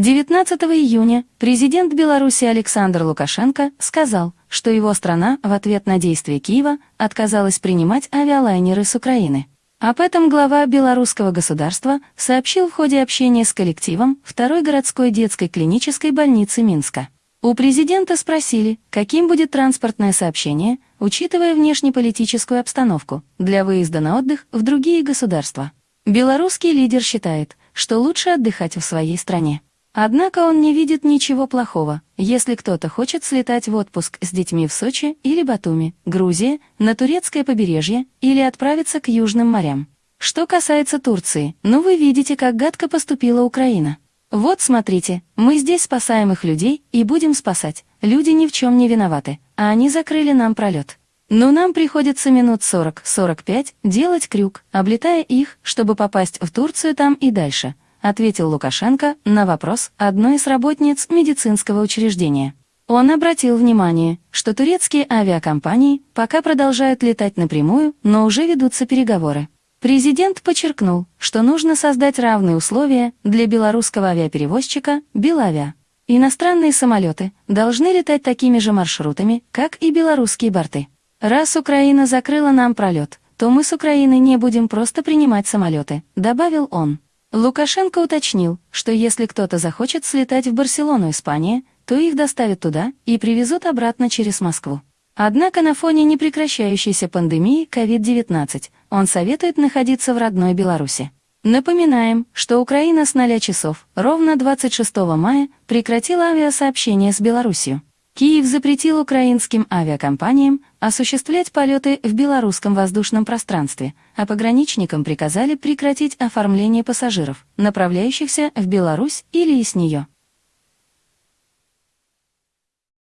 19 июня президент Беларуси Александр Лукашенко сказал, что его страна в ответ на действия Киева отказалась принимать авиалайнеры с Украины. Об этом глава белорусского государства сообщил в ходе общения с коллективом второй городской детской клинической больницы Минска. У президента спросили, каким будет транспортное сообщение, учитывая внешнеполитическую обстановку, для выезда на отдых в другие государства. Белорусский лидер считает, что лучше отдыхать в своей стране. Однако он не видит ничего плохого, если кто-то хочет слетать в отпуск с детьми в Сочи или Батуми, Грузия, на турецкое побережье или отправиться к южным морям. Что касается Турции, ну вы видите, как гадко поступила Украина. Вот смотрите, мы здесь спасаем их людей и будем спасать. Люди ни в чем не виноваты, а они закрыли нам пролет. Но нам приходится минут 40-45 делать крюк, облетая их, чтобы попасть в Турцию там и дальше, ответил Лукашенко на вопрос одной из работниц медицинского учреждения. Он обратил внимание, что турецкие авиакомпании пока продолжают летать напрямую, но уже ведутся переговоры. Президент подчеркнул, что нужно создать равные условия для белорусского авиаперевозчика «Белавиа». Иностранные самолеты должны летать такими же маршрутами, как и белорусские борты. Раз Украина закрыла нам пролет, то мы с Украины не будем просто принимать самолеты, добавил он. Лукашенко уточнил, что если кто-то захочет слетать в Барселону, Испания, то их доставят туда и привезут обратно через Москву. Однако на фоне непрекращающейся пандемии COVID-19 он советует находиться в родной Беларуси. Напоминаем, что Украина с 0 часов ровно 26 мая прекратила авиасообщение с Беларусью. Киев запретил украинским авиакомпаниям осуществлять полеты в белорусском воздушном пространстве, а пограничникам приказали прекратить оформление пассажиров, направляющихся в Беларусь или из нее.